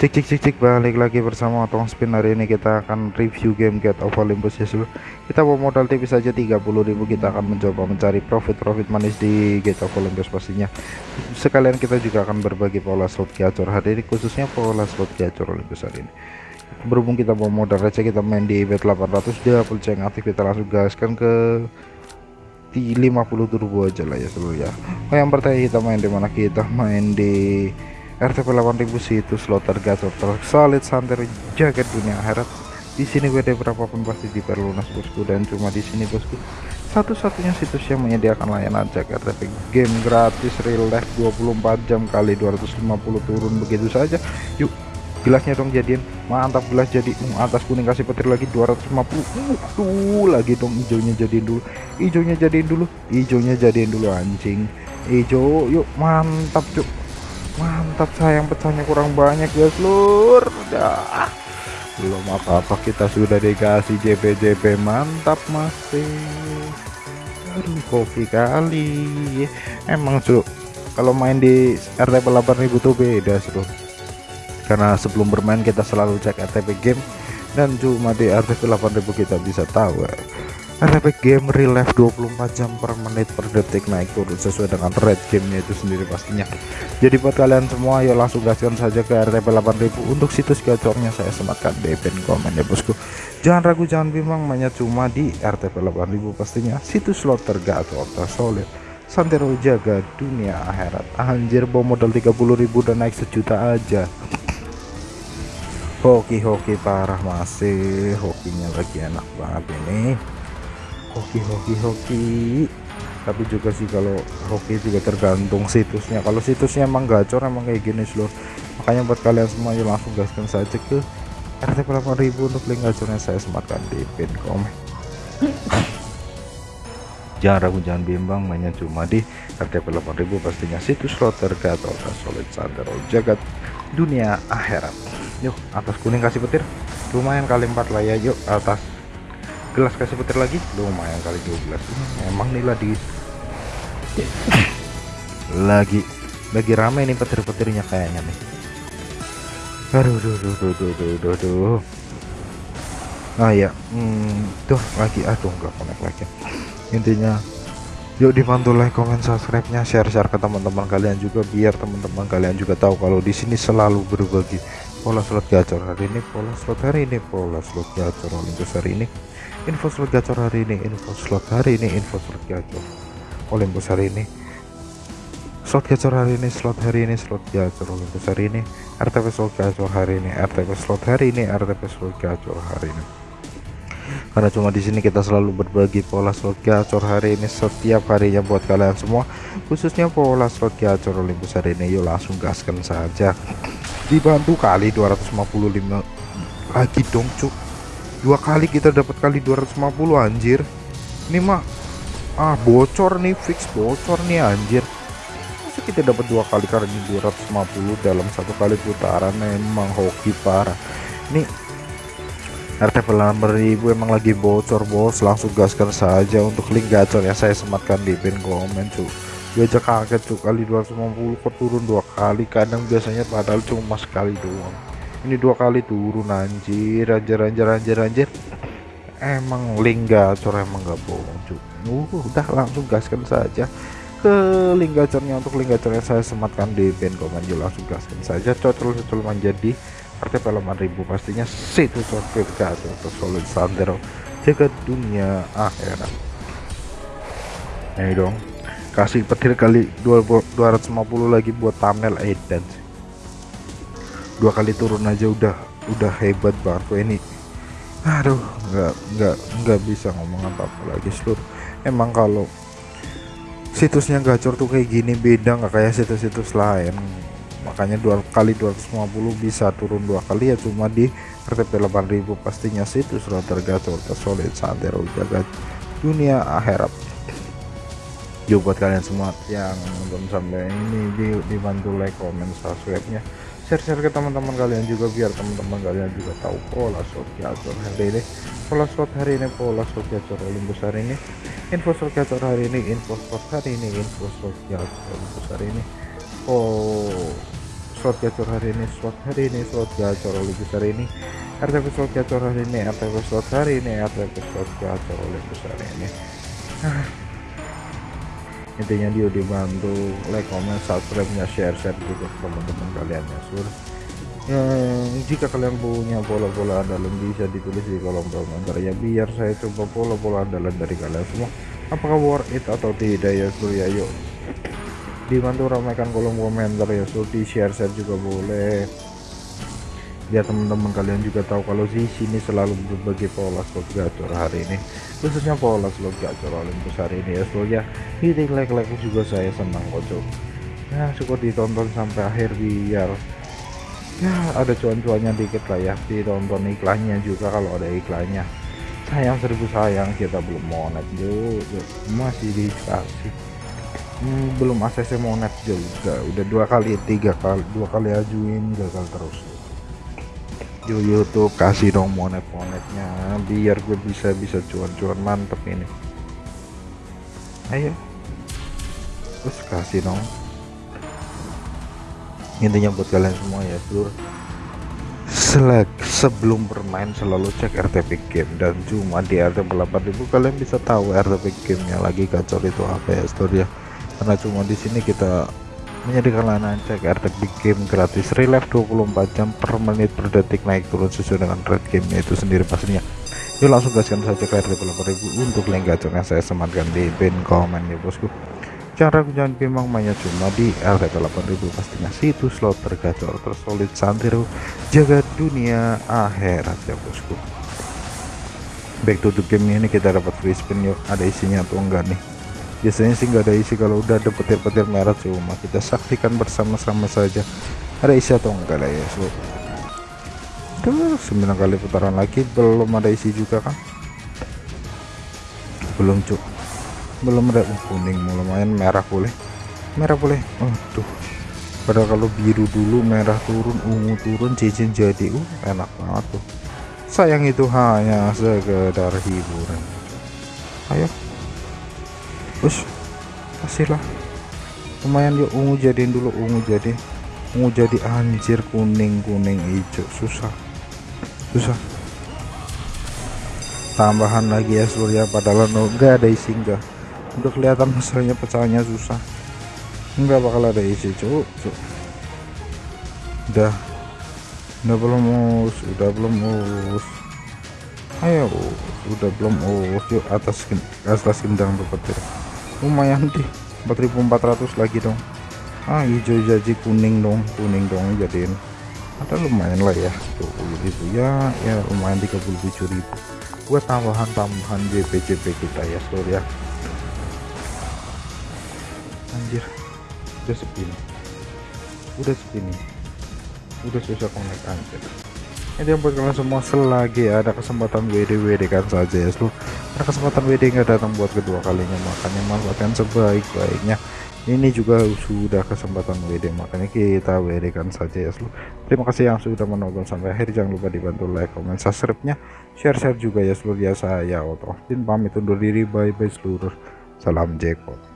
Cek cek cek cek balik lagi bersama Otong Spin. Hari ini kita akan review game Get of Olympus ya seluruh kita bawa modal tipis saja 30.000 kita akan mencoba mencari profit-profit manis di Get of Olympus pastinya. Sekalian kita juga akan berbagi pola slot gacor. Hari ini khususnya pola slot gacor Olympus hari ini. Berhubung kita bawa modal receh kita main di bet 800 double check aktif kita langsung gaskan ke di 50 turbo aja lah ya seluruh ya. Oh yang pertama kita main di mana? Kita main di RTP 8000 situs slot tergacor tersolid santer jagat dunia akhirat. Di sini WD berapapun pasti diperlunas bosku dan cuma di sini bosku. Satu-satunya situs yang menyediakan layanan cek RTP game gratis real life 24 jam kali 250 turun begitu saja. Yuk gelasnya dong jadian mantap gelas jadi uh, atas kuning kasih petir lagi 250 uh, tuh lagi dong hijaunya jadiin dulu. Hijaunya jadiin dulu hijaunya jadiin dulu anjing. Hijau yuk mantap cuk mantap sayang pecahnya kurang banyak guys lur udah. Belum apa-apa kita sudah dikasih JP-JP mantap masih. Aduh kopi kali. Emang cuk kalau main di RTP 8000 tuh beda seru karena sebelum bermain kita selalu cek RTP game. Dan cuma di RTP 8000 kita bisa tahu RTP game real life 24 jam per menit per detik. Naik turun sesuai dengan red gamenya itu sendiri pastinya. Jadi buat kalian semua ya langsung gaskan saja ke RTP 8000 untuk situs gacornya saya sematkan di pin komen ya bosku. Jangan ragu jangan bimbang mainnya cuma di RTP 8000 pastinya. Situs slot tergacor tersolid santero jaga dunia akhirat. Anjir bawa modal 30.000 dan naik sejuta aja. Hoki-hoki parah masih. Hokinya lagi enak banget ini hoki hoki hoki. Tapi juga sih kalau hoki juga tergantung situsnya. Kalau situsnya emang gacor emang kayak gini seluruh makanya buat kalian semua yuk langsung gaskan saja ke RTP 8000 untuk link gacornya saya sematkan di pin komen. Jangan ragu jangan bimbang mainnya cuma di RTP 8000 pastinya situs slot tergacor solid santero jagat dunia akhirat. Yuk atas kuning kasih petir. Lumayan kali empat lah ya yuk atas gelas kasih petir lagi? Lumayan kali 12 emang nih lagi lagi lagi rame nih petir-petirnya kayaknya nih. Aduh duh duh duh duh duh duh duh. Nah ya hmm, tuh lagi. Aduh nggak connect lagi. Intinya yuk dibantu like comment subscribe nya share share ke teman-teman kalian juga biar teman-teman kalian juga tahu kalau di sini selalu berbagi pola slot gacor hari ini pola slot hari ini pola slot gacor Olympus hari ini info slot gacor hari ini info slot hari ini info slot gacor. Olympus hari ini. Slot gacor hari ini slot hari ini slot gacor. Olympus hari ini RTP slot gacor hari ini RTP slot hari ini RTP slot gacor hari ini. Karena cuma di sini kita selalu berbagi pola slot gacor hari ini setiap harinya buat kalian semua khususnya pola slot gacor Olympus hari ini. Yuk langsung gaskan saja. Dibantu kali 255 lagi dong cuk dua kali kita dapat kali 250 anjir. Ini mah ah bocor nih fix bocor nih anjir. Masa kita dapat dua kali karena 250 dalam satu kali putaran memang hoki parah. Ini RTP 8000 emang lagi bocor bos. Langsung gaskan saja untuk link gacor yang saya sematkan di pin komen cu. Gue aja kaget tuh kali 250 kok turun dua kali. Kadang biasanya padahal cuma sekali doang ini dua kali turun anjir. Anjir anjir anjir anjir. Emang link gacor emang gak bohong cuy. Uh, udah langsung gaskan saja ke link gacornya untuk link gacornya saya sematkan di pin komen juga langsung gaskan saja. Cocol cocol menjadi RTP 8000 pastinya situ cocol gacor solid sandero. Jaga dunia akhirat. Ini dong. Kasih petir kali 250 lagi buat thumbnail edan dua kali turun aja udah udah hebat kok ini aduh nggak nggak nggak bisa ngomong apa-apa lagi seluruh emang kalau situsnya gacor tuh kayak gini beda nggak kayak situs-situs lain. Makanya dua kali 250 bisa turun dua kali ya cuma di RTP 8000 pastinya situs router gacor tersolid santero jaga dunia akhirat. Yuk buat kalian semua yang nonton sampai ini di, dibantu like comment subscribe nya share-share ke teman-teman kalian juga biar teman-teman kalian juga tahu pola shot gacor hari ini. Pola shot hari ini pola shot gacor Olympus hari ini. Info shot gacor hari ini info shot hari ini info shot gacor Olympus hari ini. Oh slot gacor hari ini slot hari ini slot gacor Olympus hari ini. RTP slot gacor hari ini RTP slot hari ini RTP slot gacor Olympus hari ini. Ah. Intinya dia dibantu like comment subscribe nya share share juga ke teman-teman kalian ya sur. Ya, jika kalian punya bola-bola andalan bisa ditulis di kolom komentar ya biar saya coba bola-bola andalan dari kalian semua. Apakah worth it atau tidak ya sur? Ya yuk. Dibantu ramaikan kolom komentar ya so di share share juga boleh biar teman-teman kalian juga tahu kalau di sini selalu berbagi pola slot gacor hari ini. Khususnya pola slot gacor Olympus hari ini ya. So ya hitting like like juga saya senang kocok ya syukur ditonton sampai akhir biar ya ada cuan-cuannya dikit lah ya. Ditonton iklannya juga kalau ada iklannya. Sayang seribu sayang kita belum monet yuk masih dikasih. Hmm, belum ACC monet juga. Udah dua kali tiga kali dua kali ajuin gagal terus di YouTube kasih dong monet monetnya biar gue bisa bisa cuan-cuan mantep ini. Ayo. Terus kasih dong. Intinya buat kalian semua ya seluruh selek sebelum bermain selalu cek RTP game dan cuma di RTP 8000 kalian bisa tahu RTP gamenya lagi gacor itu apa ya story ya. Karena cuma di sini kita menyediakan layanan cek RTP game gratis. Relive 24 jam per menit per detik naik turun sesuai dengan rate gamenya itu sendiri pastinya. Yuk langsung gaskan saja ke RTP 8000 untuk link gacornya saya sematkan di pin komen ya bosku. Cara jangan bimbang mainnya cuma di RTP 8000 pastinya situs slot tergacor tersolid santero jaga dunia akhirat ya bosku. Back to the game ini kita dapat free spin yuk. Ada isinya atau enggak nih biasanya sih nggak ada isi kalau udah ada petir-petir merah cuma kita saksikan bersama-sama saja. Ada isi atau enggak lah ya so. Duh, 9 kali putaran lagi belum ada isi juga kan? Belum cuk. Belum ada uh, kuning lumayan merah boleh. Merah boleh oh tuh padahal kalau biru dulu merah turun ungu turun cincin jadi uh enak banget tuh. Sayang itu hanya sekedar hiburan. Ayo bos kasihlah lumayan yuk ungu jadiin dulu ungu jadi ungu jadi anjir kuning kuning hijau. Susah susah. Tambahan lagi ya surya padahal enggak ada isi enggak udah kelihatan masalahnya pecahannya susah. Enggak bakal ada isi cuk cuk. Udah. Udah belum us udah belum us. Ayo udah belum us yuk atas atas gendang petir lumayan deh 4400 lagi dong. Ah hijau jadi kuning dong kuning dong jadiin. Ada lumayan lah ya tuh ribu. Ya ya lumayan 37.000 buat tambahan-tambahan JP-JP kita ya seluruh ya. Anjir udah sepi nih udah sepi nih udah susah connect anjir. Ini buat kalian semua selagi ada kesempatan WD WD kan saja ya seluruh ada kesempatan WD nggak datang buat kedua kalinya makanya manfaatkan sebaik-baiknya. Ini juga sudah kesempatan WD makanya kita WD kan saja ya seluruh terima kasih yang sudah menonton sampai akhir. Jangan lupa dibantu like comment subscribe nya share share juga ya seluruh ya saya Otto pamit undur diri. Bye bye seluruh. Salam jackpot